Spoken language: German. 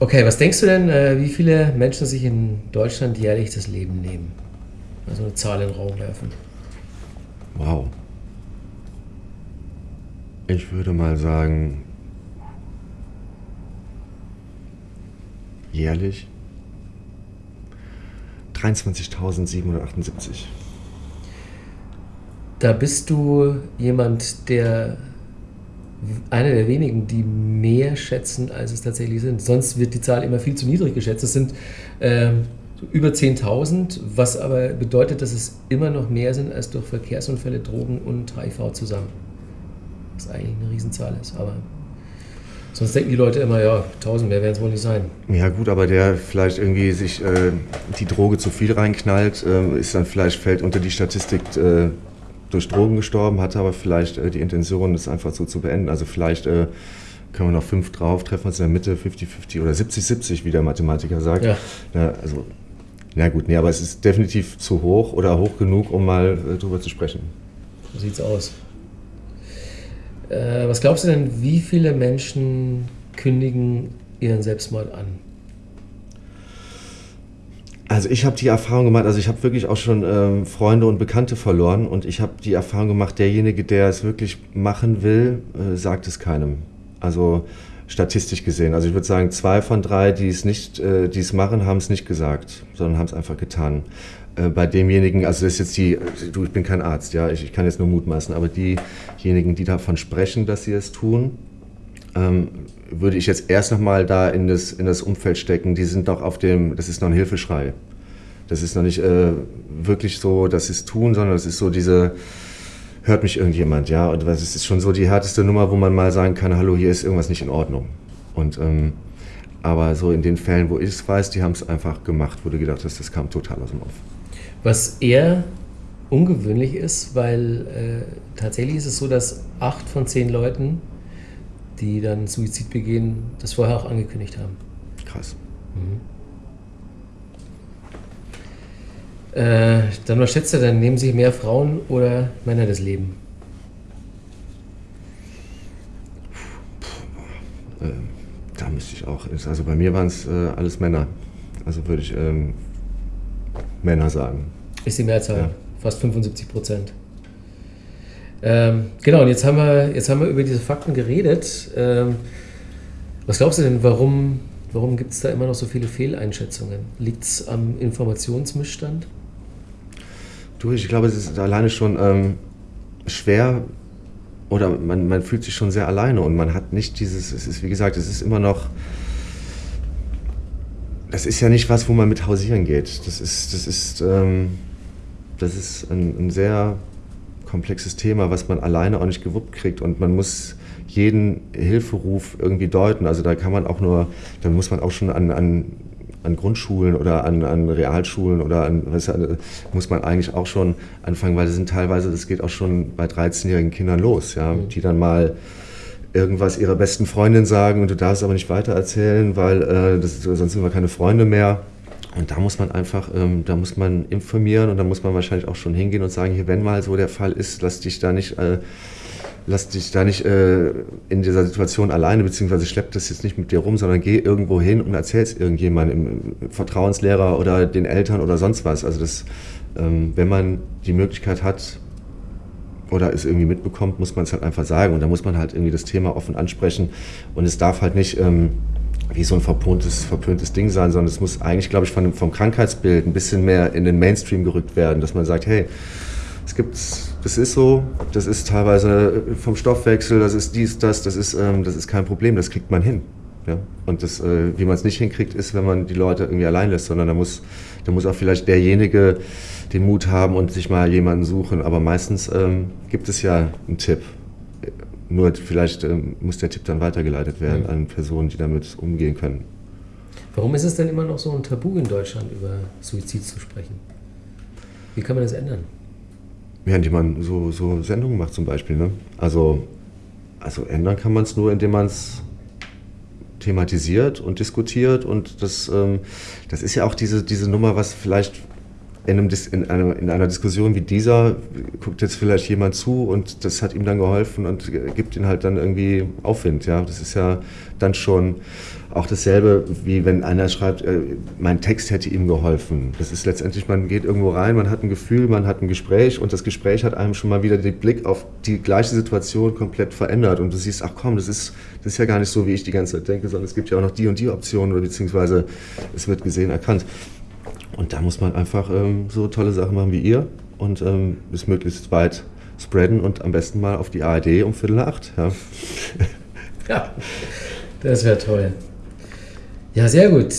Okay, was denkst du denn, äh, wie viele Menschen sich in Deutschland jährlich das Leben nehmen? Also eine Zahl in den Raum werfen. Wow. Ich würde mal sagen, jährlich 23.778. Da bist du jemand, der einer der wenigen, die mehr schätzen, als es tatsächlich sind. Sonst wird die Zahl immer viel zu niedrig geschätzt. Es sind ähm, über 10.000, was aber bedeutet, dass es immer noch mehr sind als durch Verkehrsunfälle, Drogen und HIV zusammen. Was eigentlich eine Riesenzahl ist, aber sonst denken die Leute immer, ja, 1000 mehr werden es wohl nicht sein. Ja gut, aber der vielleicht irgendwie sich äh, die Droge zu viel reinknallt, äh, ist dann vielleicht, fällt unter die Statistik äh, durch Drogen gestorben, hatte aber vielleicht äh, die Intention, das einfach so zu beenden. Also vielleicht äh, können wir noch fünf drauf, treffen wir uns in der Mitte, 50-50 oder 70-70, wie der Mathematiker sagt. Ja. ja also, na gut, nee, aber es ist definitiv zu hoch oder hoch genug, um mal äh, drüber zu sprechen. So sieht's aus. Äh, was glaubst du denn, wie viele Menschen kündigen ihren Selbstmord an? Also ich habe die Erfahrung gemacht, also ich habe wirklich auch schon ähm, Freunde und Bekannte verloren und ich habe die Erfahrung gemacht, derjenige, der es wirklich machen will, äh, sagt es keinem. Also statistisch gesehen. Also ich würde sagen, zwei von drei, die es nicht, äh, die es machen, haben es nicht gesagt, sondern haben es einfach getan. Äh, bei demjenigen, also das ist jetzt die, du, ich bin kein Arzt, ja, ich, ich kann jetzt nur mutmaßen, aber diejenigen, die davon sprechen, dass sie es tun, würde ich jetzt erst nochmal da in das, in das Umfeld stecken, die sind doch auf dem, das ist noch ein Hilfeschrei. Das ist noch nicht äh, wirklich so, dass sie es tun, sondern es ist so diese, hört mich irgendjemand, ja. Und es ist schon so die härteste Nummer, wo man mal sagen kann, hallo, hier ist irgendwas nicht in Ordnung. Und ähm, aber so in den Fällen, wo ich es weiß, die haben es einfach gemacht, wo du gedacht hast, das kam total aus dem Off. Was eher ungewöhnlich ist, weil äh, tatsächlich ist es so, dass acht von zehn Leuten die dann Suizid begehen, das vorher auch angekündigt haben. Krass. Mhm. Äh, dann was schätzt du denn? Nehmen sich mehr Frauen oder Männer das Leben? Puh, äh, da müsste ich auch. Also bei mir waren es äh, alles Männer. Also würde ich ähm, Männer sagen. Ist die Mehrzahl, ja. fast 75 Prozent. Ähm, genau, und jetzt haben, wir, jetzt haben wir über diese Fakten geredet. Ähm, was glaubst du denn, warum, warum gibt es da immer noch so viele Fehleinschätzungen? Liegt es am Informationsmissstand? Du, ich glaube, es ist alleine schon ähm, schwer oder man, man fühlt sich schon sehr alleine und man hat nicht dieses, es ist wie gesagt, es ist immer noch, das ist ja nicht was, wo man mit hausieren geht. Das ist, das ist, ähm, das ist ein, ein sehr komplexes Thema, was man alleine auch nicht gewuppt kriegt und man muss jeden Hilferuf irgendwie deuten. Also da kann man auch nur, da muss man auch schon an, an, an Grundschulen oder an, an Realschulen oder an, was, muss man eigentlich auch schon anfangen, weil das sind teilweise, das geht auch schon bei 13-jährigen Kindern los, ja, mhm. die dann mal irgendwas ihrer besten Freundin sagen und du darfst aber nicht weitererzählen, weil äh, das, sonst sind wir keine Freunde mehr. Und da muss man einfach, ähm, da muss man informieren und da muss man wahrscheinlich auch schon hingehen und sagen, hier, wenn mal so der Fall ist, lass dich da nicht, äh, lass dich da nicht äh, in dieser Situation alleine, beziehungsweise schlepp das jetzt nicht mit dir rum, sondern geh irgendwo hin und erzähl es irgendjemandem, Vertrauenslehrer oder den Eltern oder sonst was. Also das, ähm, wenn man die Möglichkeit hat, oder es irgendwie mitbekommt, muss man es halt einfach sagen. Und da muss man halt irgendwie das Thema offen ansprechen. Und es darf halt nicht ähm, wie so ein verpöntes, verpöntes Ding sein, sondern es muss eigentlich, glaube ich, von, vom Krankheitsbild ein bisschen mehr in den Mainstream gerückt werden, dass man sagt, hey, es gibt, das ist so, das ist teilweise vom Stoffwechsel, das ist dies, das, das ist, ähm, das ist kein Problem, das kriegt man hin. Ja? Und das, äh, wie man es nicht hinkriegt, ist, wenn man die Leute irgendwie allein lässt, sondern da muss, da muss auch vielleicht derjenige den Mut haben und sich mal jemanden suchen. Aber meistens ähm, gibt es ja einen Tipp. Nur vielleicht ähm, muss der Tipp dann weitergeleitet werden mhm. an Personen, die damit umgehen können. Warum ist es denn immer noch so ein Tabu in Deutschland, über Suizid zu sprechen? Wie kann man das ändern? Ja, indem man so, so Sendungen macht zum Beispiel. Ne? Also, also ändern kann man es nur, indem man es thematisiert und diskutiert. Und das, ähm, das ist ja auch diese, diese Nummer, was vielleicht in, einem, in, einer, in, einer, Diskussion wie dieser guckt jetzt vielleicht jemand zu und das hat ihm dann geholfen und gibt ihm halt dann irgendwie Aufwind. Ja, das ist ja dann schon auch dasselbe, wie wenn einer schreibt, äh, mein Text hätte ihm geholfen. Das ist letztendlich, man geht irgendwo rein, man hat ein Gefühl, man hat ein Gespräch und das Gespräch hat einem schon mal wieder den Blick auf die gleiche Situation komplett verändert und du siehst, ach komm, das ist, das ist ja gar nicht so, wie ich die ganze Zeit denke, sondern es gibt ja auch noch die und die Optionen oder beziehungsweise es wird gesehen, erkannt. Und da muss man einfach ähm, so tolle Sachen machen wie ihr und ähm, es möglichst weit spreaden und am besten mal auf die ARD um Viertel nach acht. Ja, ja das wäre toll. Ja, sehr gut.